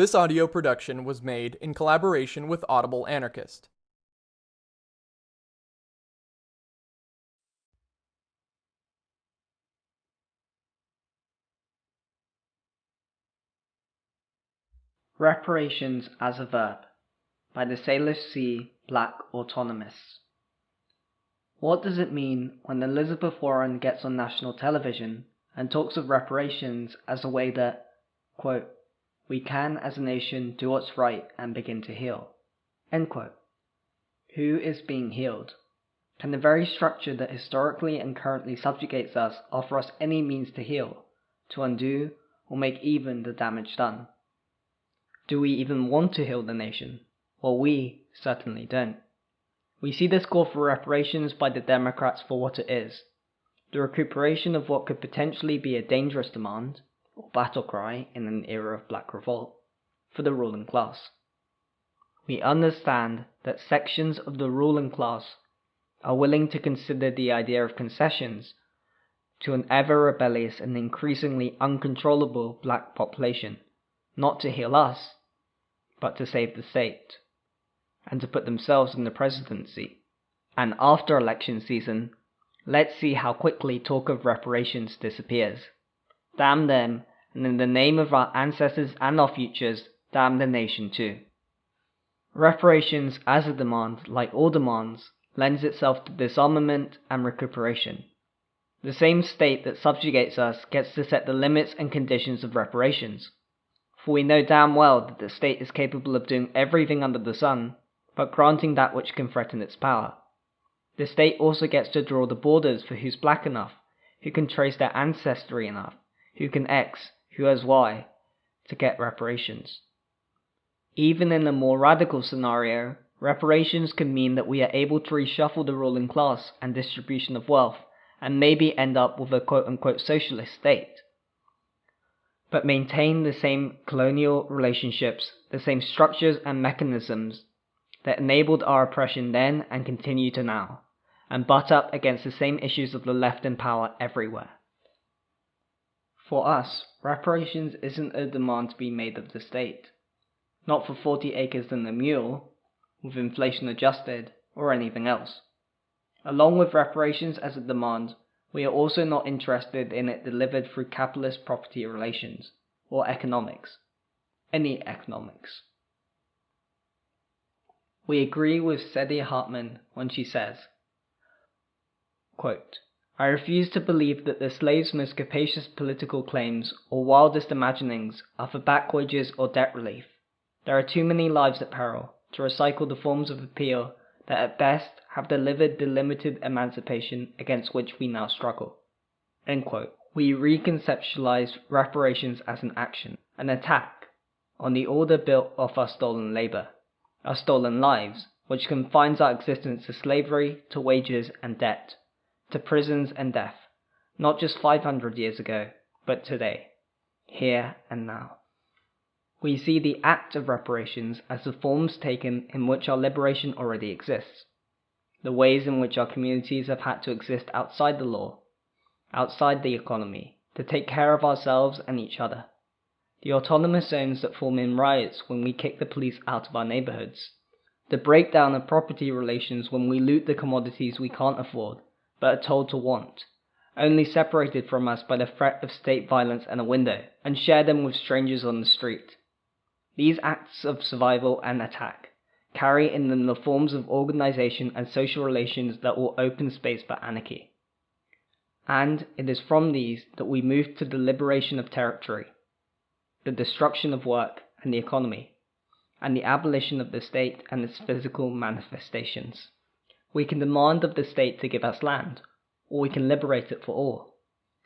This audio production was made in collaboration with Audible Anarchist. Reparations as a Verb by the Salish Sea Black Autonomists. What does it mean when Elizabeth Warren gets on national television and talks of reparations as a way that, quote, we can as a nation do what's right and begin to heal? Who is being healed? Can the very structure that historically and currently subjugates us offer us any means to heal, to undo, or make even the damage done? Do we even want to heal the nation? Well, we certainly don't. We see this call for reparations by the Democrats for what it is the recuperation of what could potentially be a dangerous demand, or battle cry in an era of black revolt, for the ruling class. We understand that sections of the ruling class are willing to consider the idea of concessions to an ever rebellious and increasingly uncontrollable black population, not to heal us, but to save the state, and to put themselves in the presidency. And after election season, let's see how quickly talk of reparations disappears. Damn them, and in the name of our ancestors and our futures, damn the nation too. Reparations as a demand, like all demands, lends itself to disarmament and recuperation. The same state that subjugates us gets to set the limits and conditions of reparations for we know damn well that the state is capable of doing everything under the sun, but granting that which can threaten its power. The state also gets to draw the borders for who's black enough, who can trace their ancestry enough, who can X, who has Y, to get reparations. Even in a more radical scenario, reparations can mean that we are able to reshuffle the ruling class and distribution of wealth, and maybe end up with a quote unquote socialist state but maintain the same colonial relationships, the same structures and mechanisms that enabled our oppression then and continue to now, and butt up against the same issues of the left in power everywhere. For us, reparations isn't a demand to be made of the state. Not for 40 acres and a mule, with inflation adjusted, or anything else. Along with reparations as a demand, we are also not interested in it delivered through capitalist property relations, or economics. Any economics. We agree with Saidiya Hartman when she says, quote, I refuse to believe that the slave's most capacious political claims or wildest imaginings are for back wages or debt relief. There are too many lives at peril to recycle the forms of appeal that at best have delivered the limited emancipation against which we now struggle. We reconceptualize reparations as an action, an attack, on the order built off our stolen labor, our stolen lives, which confines our existence to slavery, to wages and debt, to prisons and death, not just 500 years ago, but today, here and now. We see the act of reparations as the forms taken in which our liberation already exists, the ways in which our communities have had to exist outside the law, outside the economy, to take care of ourselves and each other, the autonomous zones that form in riots when we kick the police out of our neighborhoods, the breakdown of property relations when we loot the commodities we can't afford, but are told to want, only separated from us by the threat of state violence and a window, and share them with strangers on the street. These acts of survival and attack carry in them the forms of organization and social relations that will open space for anarchy. And it is from these that we move to the liberation of territory, the destruction of work and the economy, and the abolition of the state and its physical manifestations. We can demand of the state to give us land, or we can liberate it for all.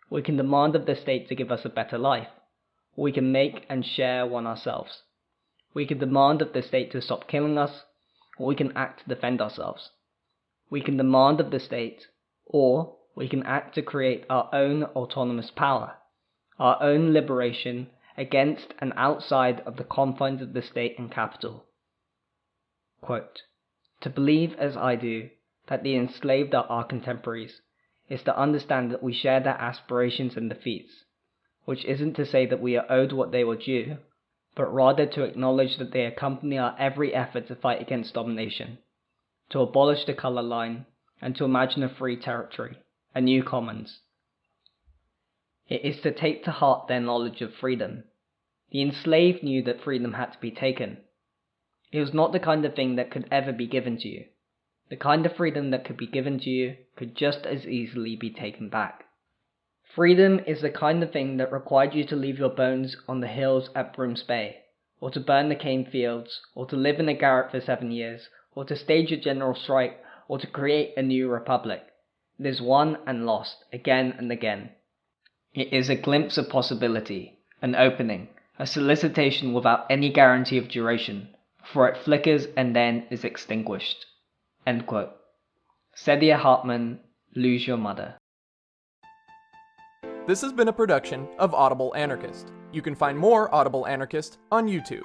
We can demand of the state to give us a better life, or we can make and share one ourselves. We can demand of the state to stop killing us, or we can act to defend ourselves. We can demand of the state, or we can act to create our own autonomous power, our own liberation against and outside of the confines of the state and capital. Quote, to believe as I do that the enslaved are our contemporaries is to understand that we share their aspirations and defeats, which isn't to say that we are owed what they were due, but rather to acknowledge that they accompany our every effort to fight against domination, to abolish the color line, and to imagine a free territory, a new commons. It is to take to heart their knowledge of freedom. The enslaved knew that freedom had to be taken. It was not the kind of thing that could ever be given to you. The kind of freedom that could be given to you could just as easily be taken back. Freedom is the kind of thing that required you to leave your bones on the hills at Brooms Bay, or to burn the cane fields, or to live in a garret for seven years, or to stage a general strike, or to create a new republic. It is won and lost again and again. It is a glimpse of possibility, an opening, a solicitation without any guarantee of duration, for it flickers and then is extinguished. End quote. Saidiya Hartman, Lose Your Mother. This has been a production of Audible Anarchist. You can find more Audible Anarchist on YouTube.